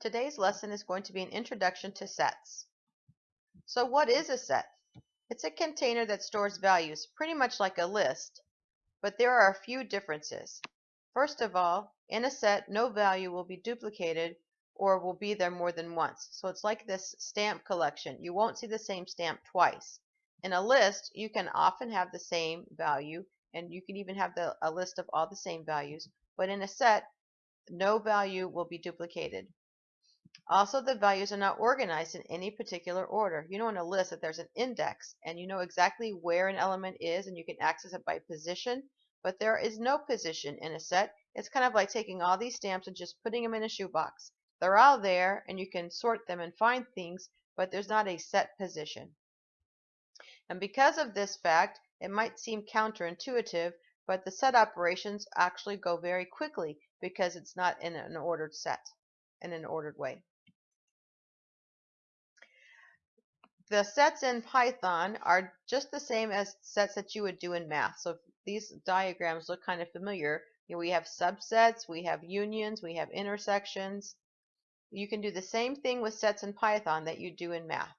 Today's lesson is going to be an introduction to sets. So what is a set? It's a container that stores values, pretty much like a list, but there are a few differences. First of all, in a set, no value will be duplicated or will be there more than once. So it's like this stamp collection. You won't see the same stamp twice. In a list, you can often have the same value, and you can even have the, a list of all the same values, but in a set, no value will be duplicated. Also, the values are not organized in any particular order. You know in a list that there's an index and you know exactly where an element is and you can access it by position, but there is no position in a set. It's kind of like taking all these stamps and just putting them in a shoebox. They're all there and you can sort them and find things, but there's not a set position. And because of this fact, it might seem counterintuitive, but the set operations actually go very quickly because it's not in an ordered set, in an ordered way. the sets in Python are just the same as sets that you would do in math. So these diagrams look kind of familiar. You know, we have subsets, we have unions, we have intersections. You can do the same thing with sets in Python that you do in math.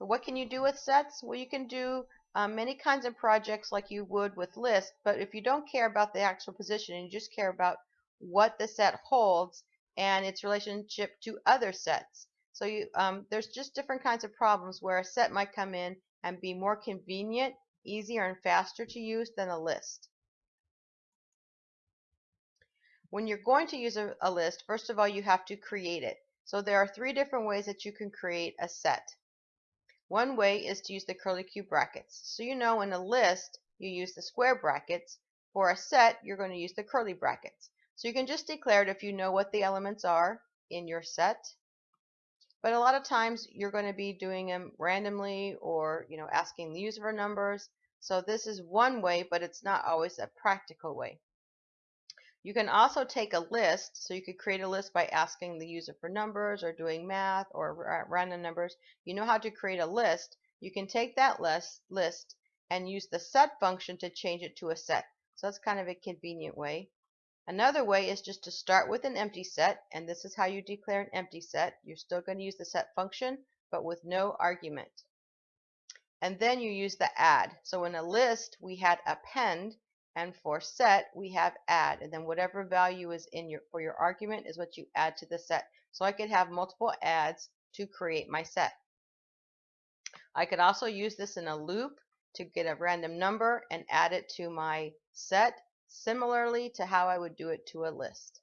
But what can you do with sets? Well, you can do um, many kinds of projects like you would with lists, but if you don't care about the actual position and you just care about what the set holds and its relationship to other sets, so you, um, there's just different kinds of problems where a set might come in and be more convenient, easier, and faster to use than a list. When you're going to use a, a list, first of all, you have to create it. So there are three different ways that you can create a set. One way is to use the curly Q brackets. So you know in a list, you use the square brackets. For a set, you're going to use the curly brackets. So you can just declare it if you know what the elements are in your set but a lot of times you're going to be doing them randomly or, you know, asking the user for numbers. So this is one way, but it's not always a practical way. You can also take a list, so you could create a list by asking the user for numbers or doing math or random numbers. You know how to create a list. You can take that list, list and use the set function to change it to a set. So that's kind of a convenient way. Another way is just to start with an empty set, and this is how you declare an empty set. You're still going to use the set function, but with no argument. And then you use the add. So in a list, we had append, and for set, we have add. And then whatever value is in your for your argument is what you add to the set. So I could have multiple adds to create my set. I could also use this in a loop to get a random number and add it to my set similarly to how I would do it to a list.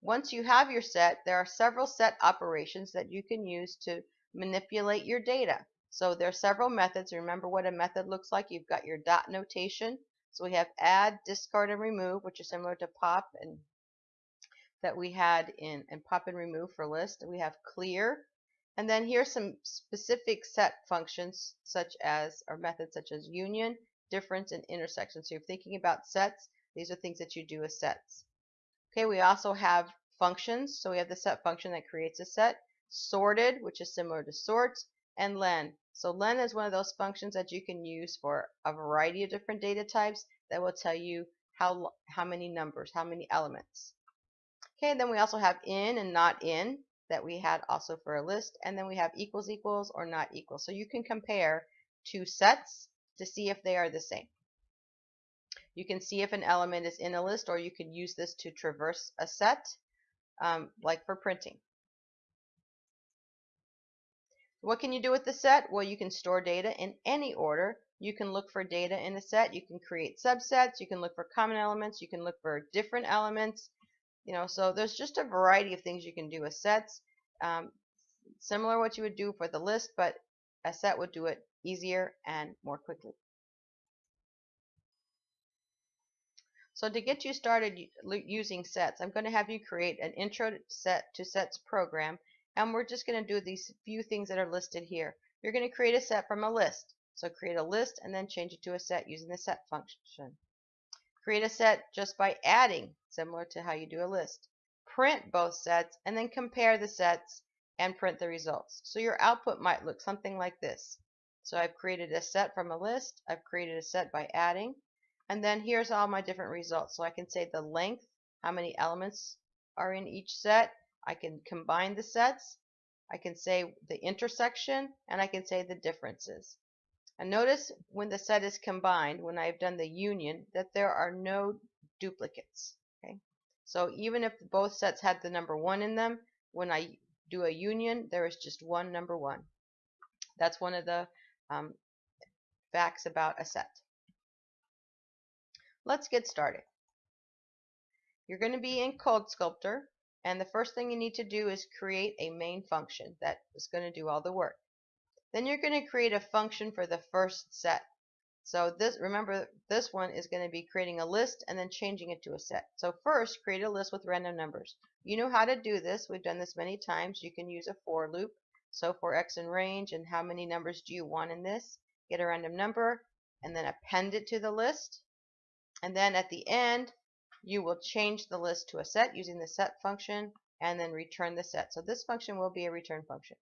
Once you have your set, there are several set operations that you can use to manipulate your data. So there are several methods. Remember what a method looks like. You've got your dot notation. So we have add, discard, and remove, which is similar to pop and that we had in, in pop and remove for list. We have clear. And then here's some specific set functions such as, or methods such as union difference, and intersection. So you're thinking about sets. These are things that you do as sets. Okay, we also have functions. So we have the set function that creates a set. Sorted, which is similar to sort, and len. So len is one of those functions that you can use for a variety of different data types that will tell you how, how many numbers, how many elements. Okay, then we also have in and not in that we had also for a list. And then we have equals equals or not equal. So you can compare two sets to see if they are the same. You can see if an element is in a list or you can use this to traverse a set um, like for printing. What can you do with the set? Well, you can store data in any order. You can look for data in a set. You can create subsets. You can look for common elements. You can look for different elements. You know, so there's just a variety of things you can do with sets. Um, similar what you would do for the list, but a set would do it easier and more quickly. So to get you started using sets, I'm going to have you create an intro set to sets program and we're just going to do these few things that are listed here. You're going to create a set from a list. So create a list and then change it to a set using the set function. Create a set just by adding, similar to how you do a list. Print both sets and then compare the sets and print the results. So your output might look something like this. So I've created a set from a list. I've created a set by adding. And then here's all my different results. So I can say the length, how many elements are in each set. I can combine the sets. I can say the intersection and I can say the differences. And notice when the set is combined, when I've done the union, that there are no duplicates. Okay, So even if both sets had the number 1 in them, when I do a union, there is just one number 1. That's one of the um, facts about a set. Let's get started. You're going to be in CodeSkulptor, and the first thing you need to do is create a main function that is going to do all the work. Then you're going to create a function for the first set. So this, remember, this one is going to be creating a list and then changing it to a set. So first, create a list with random numbers. You know how to do this. We've done this many times. You can use a for loop. So for x in range and how many numbers do you want in this? Get a random number and then append it to the list. And then at the end, you will change the list to a set using the set function and then return the set. So this function will be a return function.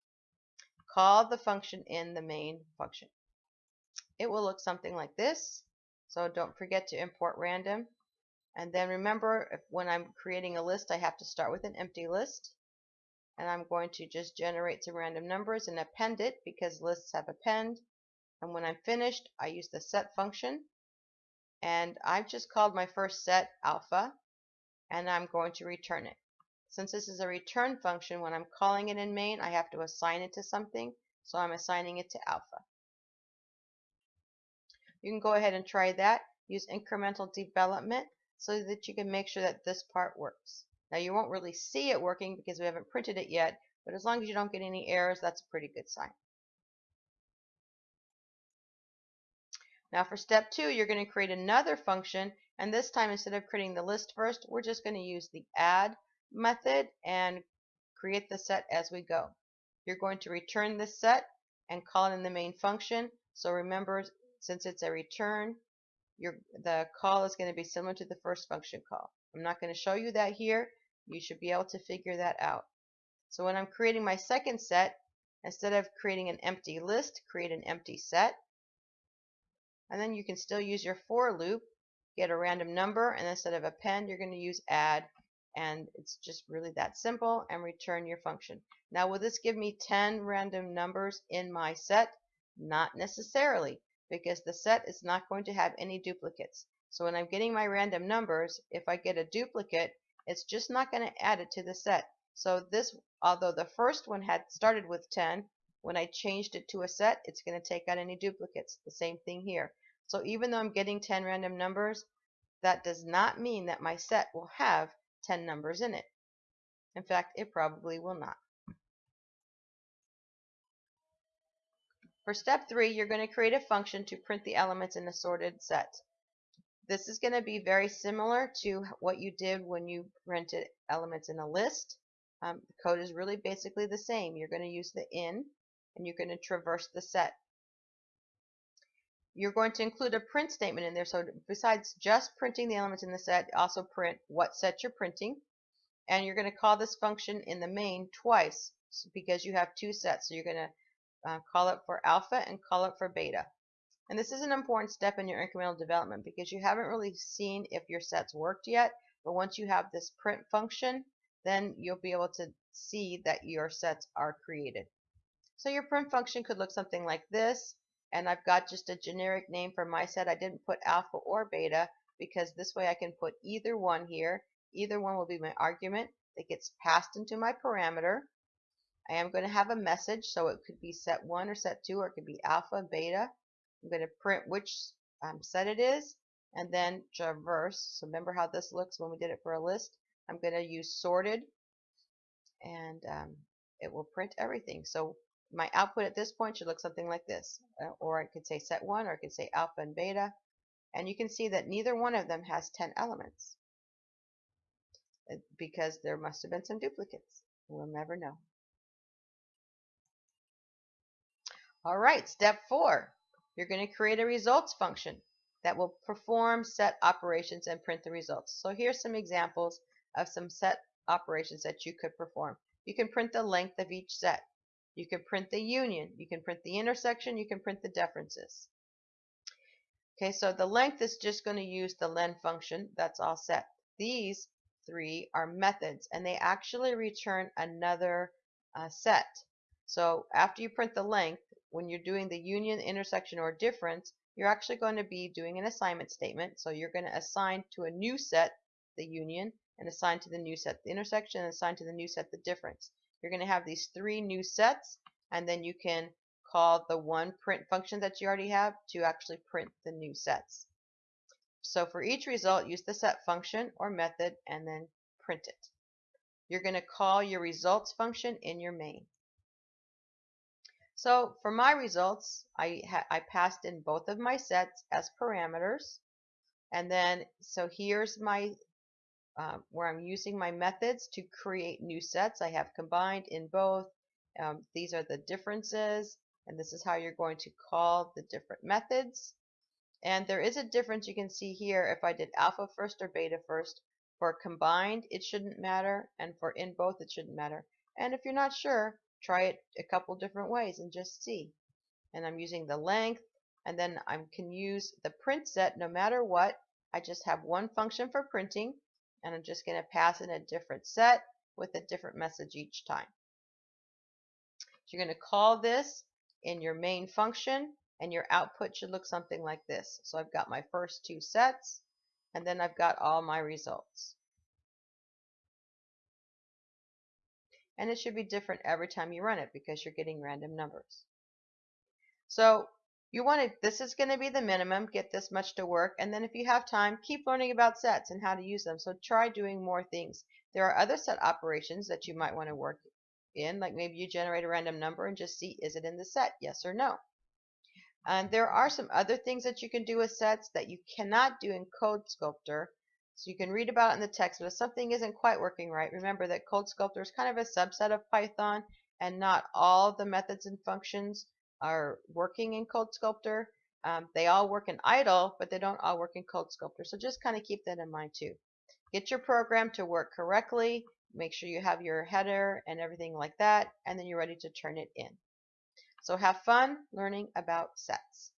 Call the function in the main function. It will look something like this. So don't forget to import random. And then remember, if, when I'm creating a list, I have to start with an empty list. And I'm going to just generate some random numbers and append it because lists have append. And when I'm finished, I use the set function and I've just called my first set alpha and I'm going to return it. Since this is a return function, when I'm calling it in main, I have to assign it to something, so I'm assigning it to alpha. You can go ahead and try that. Use incremental development so that you can make sure that this part works. Now you won't really see it working because we haven't printed it yet, but as long as you don't get any errors, that's a pretty good sign. Now for step two, you're going to create another function, and this time instead of creating the list first, we're just going to use the add method and create the set as we go. You're going to return this set and call it in the main function. So remember, since it's a return, your, the call is going to be similar to the first function call. I'm not going to show you that here. You should be able to figure that out. So when I'm creating my second set, instead of creating an empty list, create an empty set. And then you can still use your for loop get a random number and instead of append you're going to use add and it's just really that simple and return your function. Now will this give me 10 random numbers in my set? Not necessarily because the set is not going to have any duplicates. So when I'm getting my random numbers if I get a duplicate it's just not going to add it to the set so this although the first one had started with 10 when I changed it to a set, it's going to take out any duplicates. The same thing here. So even though I'm getting 10 random numbers, that does not mean that my set will have 10 numbers in it. In fact, it probably will not. For step three, you're going to create a function to print the elements in a sorted set. This is going to be very similar to what you did when you printed elements in a list. Um, the code is really basically the same. You're going to use the in and you're going to traverse the set. You're going to include a print statement in there. So besides just printing the elements in the set, also print what set you're printing. And you're going to call this function in the main twice because you have two sets. So you're going to uh, call it for alpha and call it for beta. And this is an important step in your incremental development because you haven't really seen if your sets worked yet. But once you have this print function, then you'll be able to see that your sets are created. So your print function could look something like this. And I've got just a generic name for my set. I didn't put alpha or beta because this way I can put either one here. Either one will be my argument that gets passed into my parameter. I am going to have a message, so it could be set 1 or set 2, or it could be alpha, beta. I'm going to print which um, set it is, and then traverse. So remember how this looks when we did it for a list. I'm going to use sorted, and um, it will print everything. So my output at this point should look something like this. Uh, or I could say set 1 or I could say alpha and beta. And you can see that neither one of them has 10 elements uh, because there must have been some duplicates. We'll never know. All right, step four. You're going to create a results function that will perform set operations and print the results. So here's some examples of some set operations that you could perform. You can print the length of each set. You can print the union. You can print the intersection. You can print the differences. Okay, so the length is just going to use the len function. That's all set. These three are methods, and they actually return another uh, set. So after you print the length, when you're doing the union, intersection, or difference, you're actually going to be doing an assignment statement. So you're going to assign to a new set the union, and assign to the new set the intersection, and assign to the new set the difference. You're going to have these three new sets, and then you can call the one print function that you already have to actually print the new sets. So for each result, use the set function or method and then print it. You're going to call your results function in your main. So for my results, I, I passed in both of my sets as parameters. And then, so here's my, uh, where I'm using my methods to create new sets. I have combined in both. Um, these are the differences and this is how you're going to call the different methods. And there is a difference you can see here if I did alpha first or beta first. For combined, it shouldn't matter, and for in both, it shouldn't matter. And if you're not sure, try it a couple different ways and just see. And I'm using the length, and then I can use the print set no matter what. I just have one function for printing, and I'm just going to pass in a different set with a different message each time. So you're going to call this in your main function and your output should look something like this. So I've got my first two sets and then I've got all my results. And it should be different every time you run it because you're getting random numbers. So you want to, this is going to be the minimum, get this much to work, and then if you have time, keep learning about sets and how to use them. So try doing more things. There are other set operations that you might want to work in, like maybe you generate a random number and just see is it in the set, yes or no. And there are some other things that you can do with sets that you cannot do in CodeSkulptor. So you can read about it in the text, but if something isn't quite working right, remember that CodeSkulptor is kind of a subset of Python, and not all the methods and functions are working in CodeSkulptor. Um, they all work in IDLE, but they don't all work in CodeSkulptor. So just kind of keep that in mind too. Get your program to work correctly make sure you have your header and everything like that and then you're ready to turn it in. So have fun learning about sets.